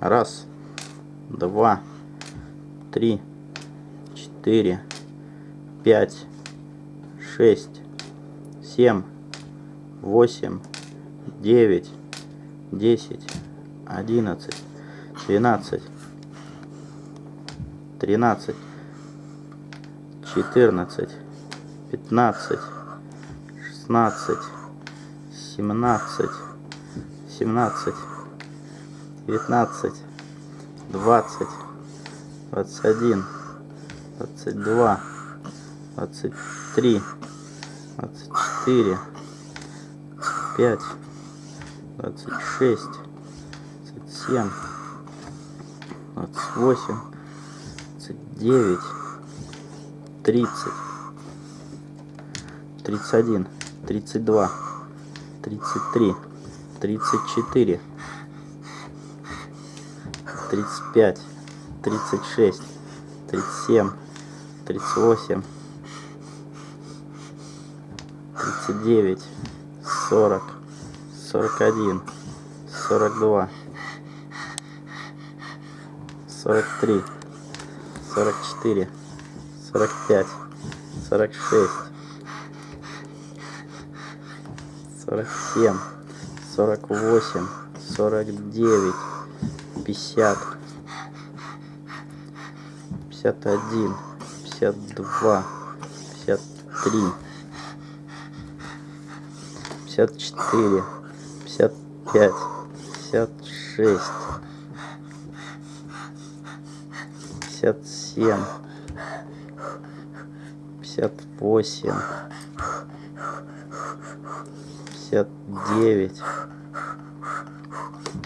Раз, два, три, четыре, пять, шесть, семь, восемь, девять, десять, одиннадцать, двенадцать, тринадцать, четырнадцать, пятнадцать, шестнадцать, семнадцать, семнадцать, девятнадцать, двадцать, двадцать один, двадцать два, двадцать три, двадцать четыре, двадцать пять, двадцать шесть, двадцать семь, двадцать восемь, двадцать девять, тридцать, тридцать один, тридцать два, тридцать три, тридцать четыре, тридцать пять, тридцать шесть, тридцать семь, тридцать восемь, тридцать девять, сорок, сорок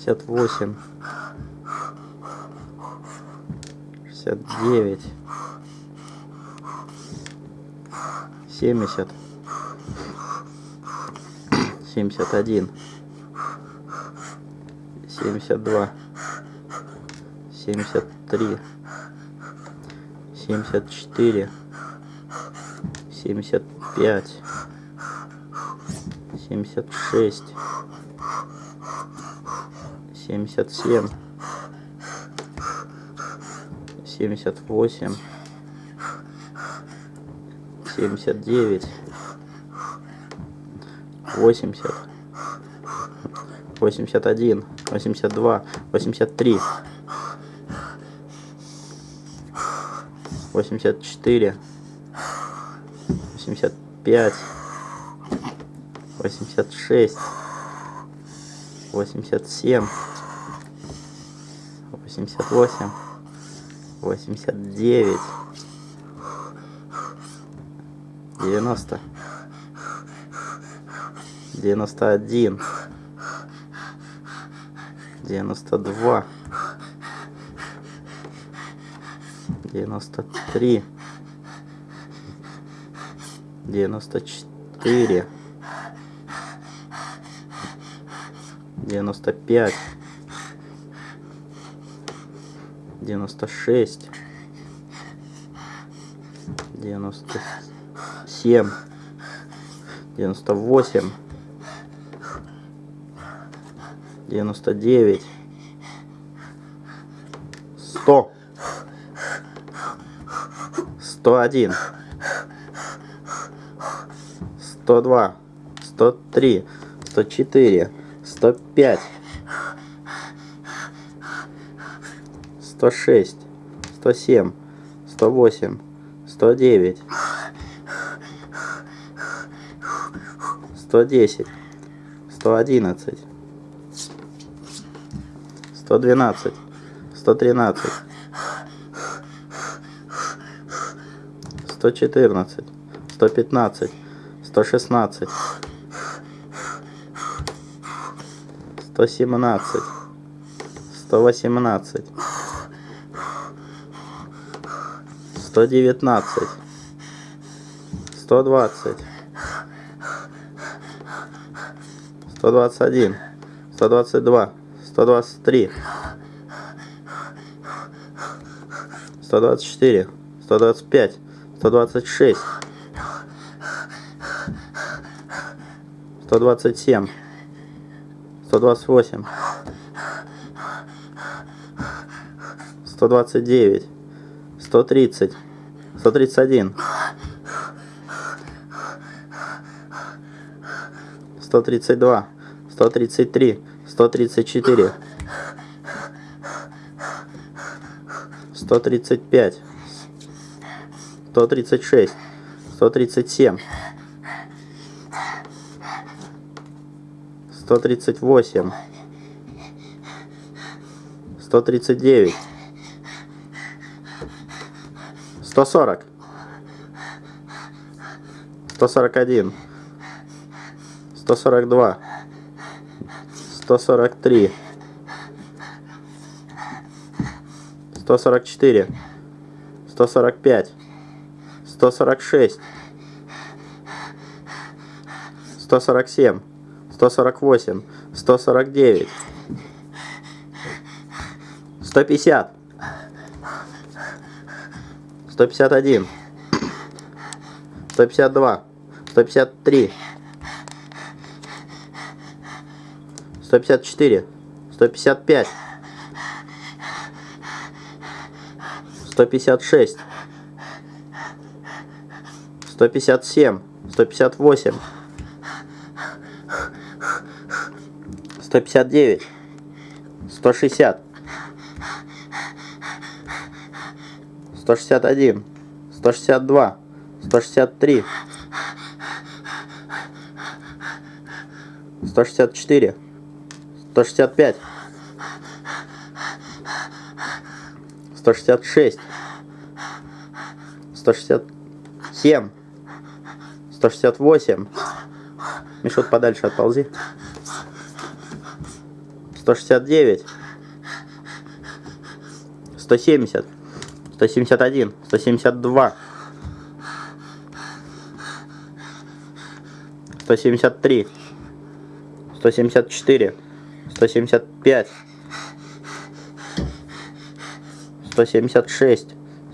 Шестьдесят восемь, шестьдесят девять, семьдесят, семьдесят один, семьдесят два, семьдесят шесть, семьдесят семь, семьдесят восемь, семьдесят девять, восемьдесят, восемьдесят один, восемьдесят два, восемьдесят три, восемьдесят четыре, восемьдесят пять, восемьдесят шесть, восемьдесят семь, восемьдесят восемь, восемьдесят девять, девяносто, девяносто один, девяносто два, девяносто три, девяносто четыре, девяносто пять, девяносто шесть, девяносто семь, девяносто восемь, девяносто девять, сто, сто один, сто два, сто три, сто четыре, сто пять, сто шесть, сто семь, сто восемь, сто девять, сто десять, сто одиннадцать, сто двенадцать, сто тринадцать, сто четырнадцать, сто пятнадцать, сто шестнадцать, 148, 149, 150, 151, 152, 153, 154, 155, 156, 157, 158, 159, 160, 161, 162, 163, 164, 165, 166, 167, 168. Мишут подальше отползи. 169, 170, 171, 172, 173, 174, 175, 176,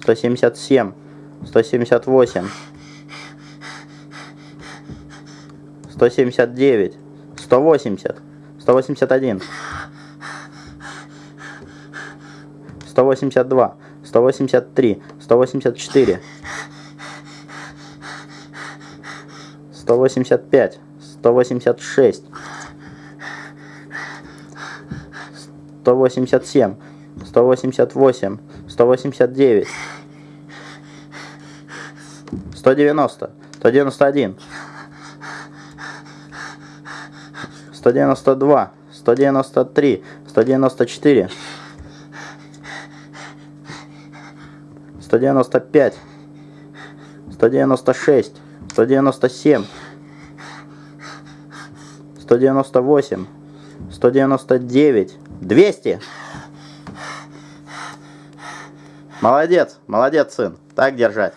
177, 178, 179, 180, 181, 182, 183, 184, 185, 186, 187, 188, 189, 190, 191, 192, 193, 194, 195, 196, 197, 198, 199, 200. Молодец, молодец, сын. Так держать.